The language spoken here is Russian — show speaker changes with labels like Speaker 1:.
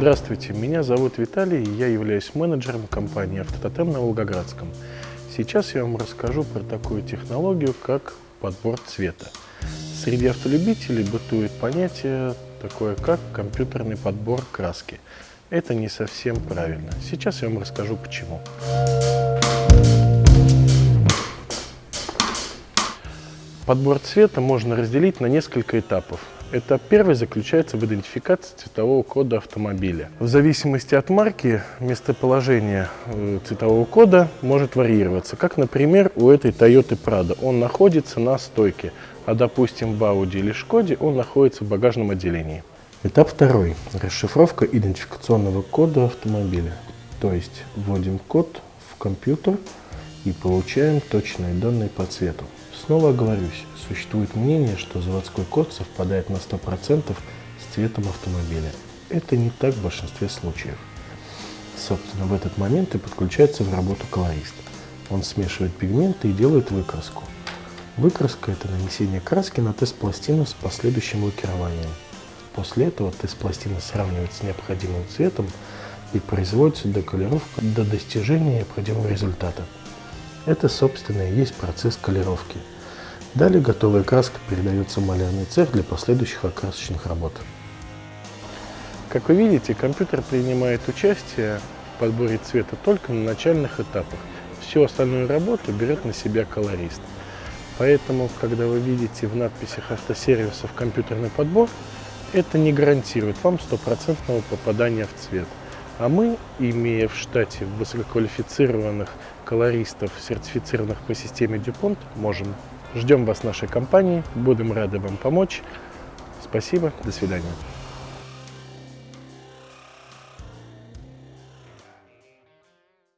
Speaker 1: Здравствуйте, меня зовут Виталий, и я являюсь менеджером компании «Автототем» на Волгоградском. Сейчас я вам расскажу про такую технологию, как подбор цвета. Среди автолюбителей бытует понятие такое, как компьютерный подбор краски. Это не совсем правильно. Сейчас я вам расскажу почему. Подбор цвета можно разделить на несколько этапов. Этап первый заключается в идентификации цветового кода автомобиля. В зависимости от марки местоположение э, цветового кода может варьироваться. Как, например, у этой Toyota Prado. Он находится на стойке, а, допустим, в Audi или Шкоде он находится в багажном отделении. Этап второй. Расшифровка идентификационного кода автомобиля. То есть вводим код в компьютер и получаем точные данные по цвету. Снова оговорюсь, существует мнение, что заводской код совпадает на 100% с цветом автомобиля. Это не так в большинстве случаев. Собственно, в этот момент и подключается в работу колорист. Он смешивает пигменты и делает выкраску. Выкраска – это нанесение краски на тест-пластину с последующим лакированием. После этого тест-пластина сравнивается с необходимым цветом и производится деколировка до достижения необходимого результата. Это, собственно, и есть процесс колировки. Далее готовая краска передается в малярный цех для последующих окрасочных работ. Как вы видите, компьютер принимает участие в подборе цвета только на начальных этапах. Всю остальную работу берет на себя колорист. Поэтому, когда вы видите в надписях автосервисов компьютерный подбор, это не гарантирует вам стопроцентного попадания в цвет. А мы, имея в штате высококвалифицированных колористов, сертифицированных по системе DuPont, можем. Ждем вас в нашей компании, будем рады вам помочь. Спасибо, до свидания.